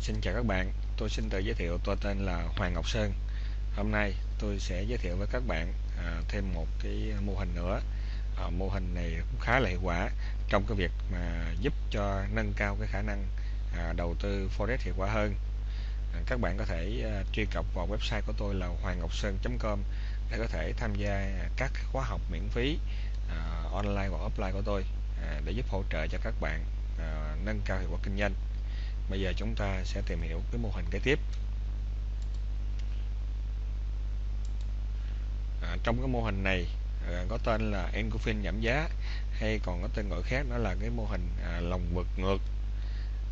xin chào các bạn, tôi xin tự giới thiệu tôi tên là Hoàng Ngọc Sơn. Hôm nay tôi sẽ giới thiệu với các bạn à, thêm một cái mô hình nữa. À, mô hình này cũng khá là hiệu quả trong cái việc mà giúp cho nâng cao cái khả năng à, đầu tư forex hiệu quả hơn. À, các bạn có thể à, truy cập vào website của tôi là hoangngocson.com để có thể tham gia các khóa học miễn phí à, online hoặc offline của tôi à, để giúp hỗ trợ cho các bạn à, nâng cao hiệu quả kinh doanh. Bây giờ chúng ta sẽ tìm hiểu cái mô hình kế tiếp. À, trong cái mô hình này à, có tên là engulfing giảm giá hay còn có tên gọi khác đó là cái mô hình à, lòng vực ngược.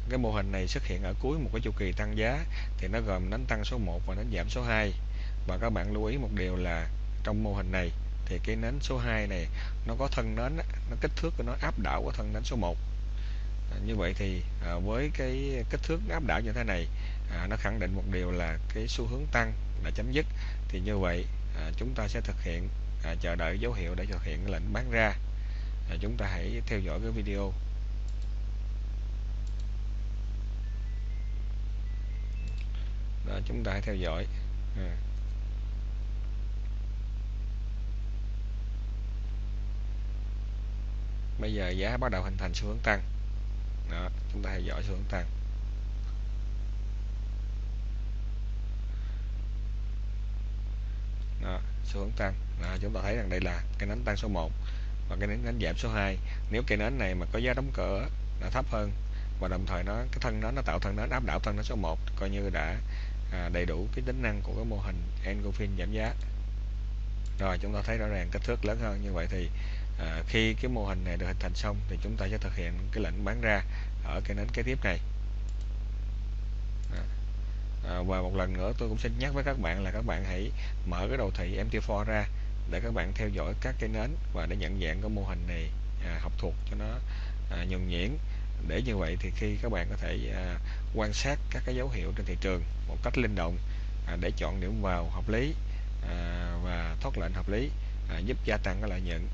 Cái mô hình này xuất hiện ở cuối một cái chu kỳ tăng giá thì nó gồm đánh tăng số 1 và đánh giảm số 2. Và các bạn lưu ý một điều là trong mô hình này thì cái nến số 2 này nó có thân nến nó kích thước của nó áp đảo của thân nến số 1 như vậy thì à, với cái kích thước áp đảo như thế này à, nó khẳng định một điều là cái xu hướng tăng đã chấm dứt. Thì như vậy à, chúng ta sẽ thực hiện à, chờ đợi dấu hiệu để thực hiện lệnh bán ra. À, chúng ta hãy theo dõi cái video. Đó chúng ta hãy theo dõi. À. bây giờ giá bắt đầu hình thành xu hướng tăng đó, chúng ta theo dõi xu hướng tăng đó, xu hướng tăng đó, chúng ta thấy rằng đây là cái nến tăng số 1 và cái nến đánh giảm số 2 nếu cái nến này mà có giá đóng cửa là thấp hơn và đồng thời nó cái thân nó nó tạo thân nến áp đảo thân nến số 1 coi như đã à, đầy đủ cái tính năng của cái mô hình engulfing giảm giá. Rồi chúng ta thấy rõ ràng kích thước lớn hơn. Như vậy thì à, khi cái mô hình này được hình thành xong thì chúng ta sẽ thực hiện cái lệnh bán ra ở cái nến kế tiếp này. À, và một lần nữa tôi cũng xin nhắc với các bạn là các bạn hãy mở cái đồ thị MT4 ra để các bạn theo dõi các cái nến và để nhận dạng cái mô hình này à, học thuộc cho nó à, nhuần nhuyễn. Để như vậy thì khi các bạn có thể à, quan sát các cái dấu hiệu trên thị trường một cách linh động à, để chọn điểm vào hợp lý à, và thoát lệnh hợp lý à, giúp gia tăng cái lợi nhuận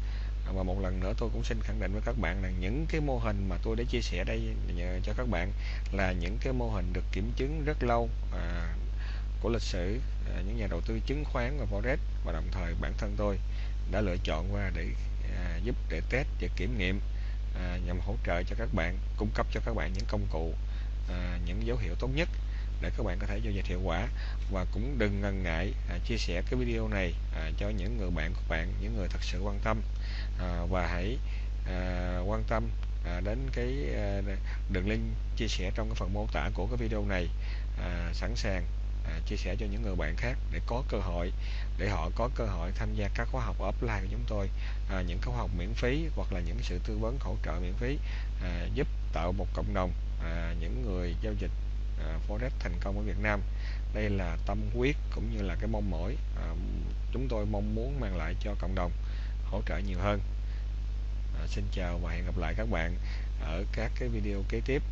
và một lần nữa tôi cũng xin khẳng định với các bạn là những cái mô hình mà tôi đã chia sẻ đây cho các bạn là những cái mô hình được kiểm chứng rất lâu à, của lịch sử à, những nhà đầu tư chứng khoán và forex. Và đồng thời bản thân tôi đã lựa chọn qua để à, giúp để test và kiểm nghiệm à, nhằm hỗ trợ cho các bạn cung cấp cho các bạn những công cụ à, những dấu hiệu tốt nhất để các bạn có thể giao dịch hiệu quả. Và cũng đừng ngần ngại à, chia sẻ cái video này à, cho những người bạn của bạn những người thật sự quan tâm. À, và hãy à, quan tâm à, đến cái à, đường link chia sẻ trong cái phần mô tả của cái video này. À, sẵn sàng à, chia sẻ cho những người bạn khác để có cơ hội để họ có cơ hội tham gia các khóa học offline của chúng tôi. À, những khóa học miễn phí hoặc là những sự tư vấn hỗ trợ miễn phí à, giúp tạo một cộng đồng à, những người giao dịch À, forex thành công ở Việt Nam. Đây là tâm huyết cũng như là cái mong mỏi à, chúng tôi mong muốn mang lại cho cộng đồng hỗ trợ nhiều hơn. À, xin chào và hẹn gặp lại các bạn ở các cái video kế tiếp.